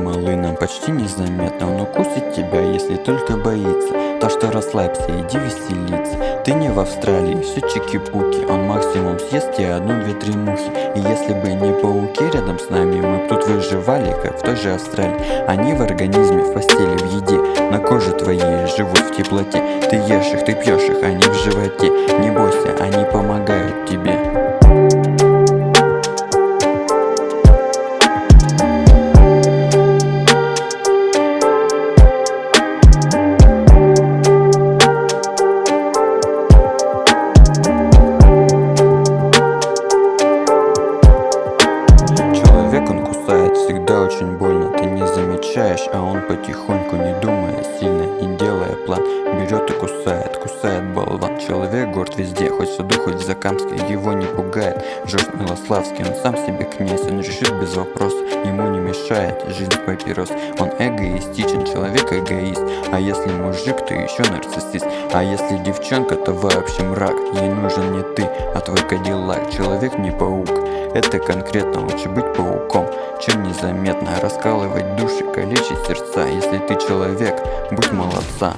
малый нам почти незаметно. Он укусит тебя, если только боится. Так что расслабься, иди веселиться. Ты не в Австралии, все чики-пуки. Он максимум съест тебе одну-две-три мухи И если бы не пауки рядом с нами Мы б тут выживали, как в той же Австралии. Они в организме, в постели, в еде. На коже твоей живут в теплоте. Ты ешь их, ты пьешь их, они в животе. Не всегда очень больно Ты не замечаешь, а он потихоньку, не думая сильно, не делая план Берет и кусает, кусает болван. Человек горд везде, хоть в саду, хоть в Закамске Его не пугает Жорж Милославский Он сам себе князь, он решит без вопроса Ему мешает жизнь папирос. Он эгоистичен, человек эгоист. А если мужик, то еще нарциссист. А если девчонка, то вообще мрак. Ей нужен не ты, а твой кадиллак. Человек не паук, это конкретно лучше быть пауком чем незаметно Раскалывать души, калечить сердца. Если ты человек, будь молодца